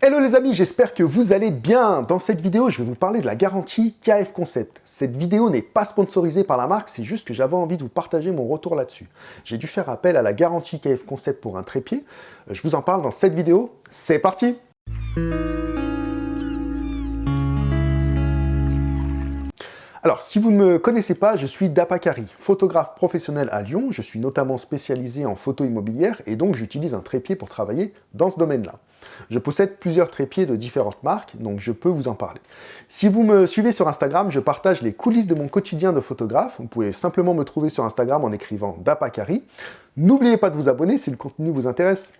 Hello les amis, j'espère que vous allez bien. Dans cette vidéo, je vais vous parler de la garantie KF Concept. Cette vidéo n'est pas sponsorisée par la marque, c'est juste que j'avais envie de vous partager mon retour là-dessus. J'ai dû faire appel à la garantie KF Concept pour un trépied. Je vous en parle dans cette vidéo. C'est parti Alors, si vous ne me connaissez pas, je suis Dapakari, photographe professionnel à Lyon. Je suis notamment spécialisé en photo immobilière et donc j'utilise un trépied pour travailler dans ce domaine-là. Je possède plusieurs trépieds de différentes marques, donc je peux vous en parler. Si vous me suivez sur Instagram, je partage les coulisses de mon quotidien de photographe. Vous pouvez simplement me trouver sur Instagram en écrivant Dapakari. N'oubliez pas de vous abonner si le contenu vous intéresse.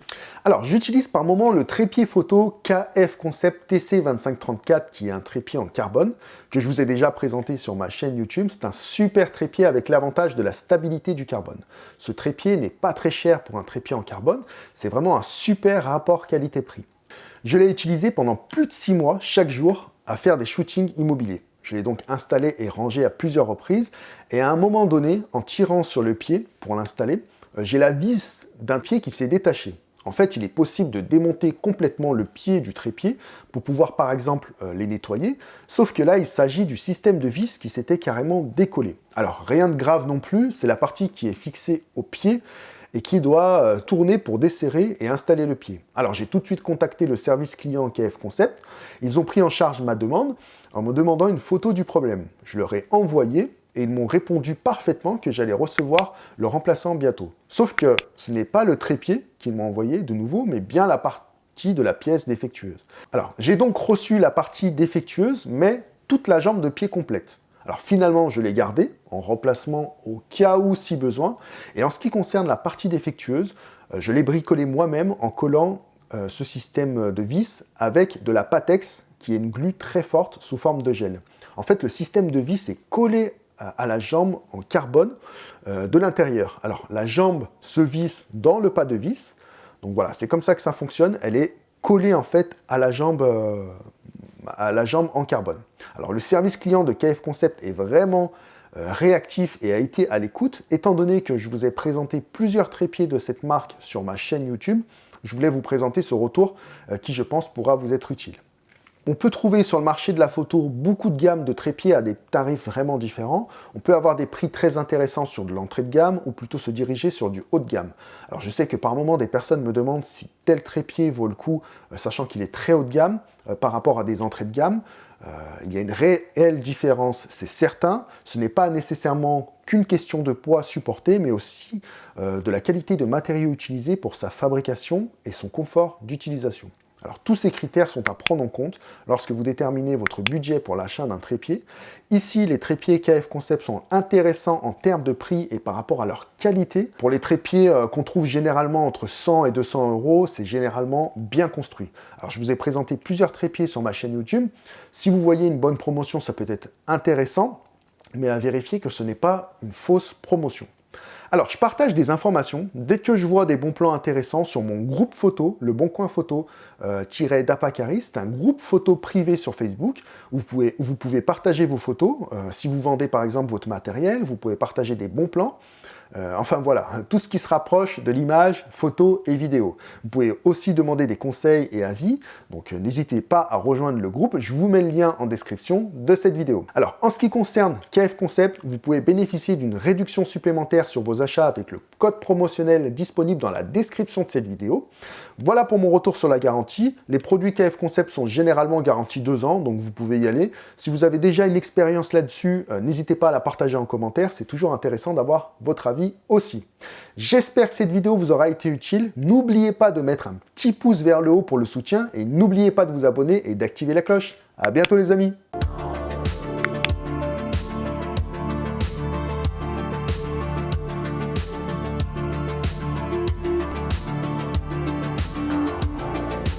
Alors, j'utilise par moment le trépied photo KF Concept TC2534, qui est un trépied en carbone, que je vous ai déjà présenté sur ma chaîne YouTube. C'est un super trépied avec l'avantage de la stabilité du carbone. Ce trépied n'est pas très cher pour un trépied en carbone. C'est vraiment un super rapport qualité-prix. Je l'ai utilisé pendant plus de 6 mois, chaque jour, à faire des shootings immobiliers. Je l'ai donc installé et rangé à plusieurs reprises. Et à un moment donné, en tirant sur le pied pour l'installer, euh, j'ai la vis d'un pied qui s'est détaché. En fait, il est possible de démonter complètement le pied du trépied pour pouvoir, par exemple, euh, les nettoyer. Sauf que là, il s'agit du système de vis qui s'était carrément décollé. Alors, rien de grave non plus, c'est la partie qui est fixée au pied et qui doit euh, tourner pour desserrer et installer le pied. Alors, j'ai tout de suite contacté le service client KF Concept. Ils ont pris en charge ma demande en me demandant une photo du problème. Je leur ai envoyé et ils m'ont répondu parfaitement que j'allais recevoir le remplaçant bientôt. Sauf que ce n'est pas le trépied qu'ils m'ont envoyé de nouveau, mais bien la partie de la pièce défectueuse. Alors, j'ai donc reçu la partie défectueuse, mais toute la jambe de pied complète. Alors finalement, je l'ai gardé en remplacement au cas où si besoin. Et en ce qui concerne la partie défectueuse, euh, je l'ai bricolé moi-même en collant euh, ce système de vis avec de la Patex qui est une glu très forte sous forme de gel. En fait, le système de vis est collé à la jambe en carbone euh, de l'intérieur. Alors, la jambe se visse dans le pas de vis. Donc voilà, c'est comme ça que ça fonctionne. Elle est collée en fait à la jambe, euh, à la jambe en carbone. Alors, le service client de KF Concept est vraiment euh, réactif et a été à l'écoute. Étant donné que je vous ai présenté plusieurs trépieds de cette marque sur ma chaîne YouTube, je voulais vous présenter ce retour qui, je pense, pourra vous être utile. On peut trouver sur le marché de la photo beaucoup de gammes de trépieds à des tarifs vraiment différents. On peut avoir des prix très intéressants sur de l'entrée de gamme ou plutôt se diriger sur du haut de gamme. Alors je sais que par moment des personnes me demandent si tel trépied vaut le coup, euh, sachant qu'il est très haut de gamme euh, par rapport à des entrées de gamme. Euh, il y a une réelle différence, c'est certain. Ce n'est pas nécessairement qu'une question de poids supporté, mais aussi de la qualité de matériaux utilisés pour sa fabrication et son confort d'utilisation. Alors tous ces critères sont à prendre en compte lorsque vous déterminez votre budget pour l'achat d'un trépied. Ici, les trépieds KF Concept sont intéressants en termes de prix et par rapport à leur qualité. Pour les trépieds euh, qu'on trouve généralement entre 100 et 200 euros, c'est généralement bien construit. Alors je vous ai présenté plusieurs trépieds sur ma chaîne YouTube. Si vous voyez une bonne promotion, ça peut être intéressant, mais à vérifier que ce n'est pas une fausse promotion. Alors, je partage des informations dès que je vois des bons plans intéressants sur mon groupe photo, le Bon Coin Photo euh, d'Apacari. C'est un groupe photo privé sur Facebook où vous pouvez, vous pouvez partager vos photos. Euh, si vous vendez par exemple votre matériel, vous pouvez partager des bons plans. Euh, enfin voilà, tout ce qui se rapproche de l'image, photo et vidéo. Vous pouvez aussi demander des conseils et avis, donc euh, n'hésitez pas à rejoindre le groupe, je vous mets le lien en description de cette vidéo. Alors, en ce qui concerne KF Concept, vous pouvez bénéficier d'une réduction supplémentaire sur vos achats avec le code promotionnel disponible dans la description de cette vidéo. Voilà pour mon retour sur la garantie. Les produits KF Concept sont généralement garantis 2 ans, donc vous pouvez y aller. Si vous avez déjà une expérience là-dessus, euh, n'hésitez pas à la partager en commentaire, c'est toujours intéressant d'avoir votre avis aussi. J'espère que cette vidéo vous aura été utile. N'oubliez pas de mettre un petit pouce vers le haut pour le soutien et n'oubliez pas de vous abonner et d'activer la cloche. À bientôt les amis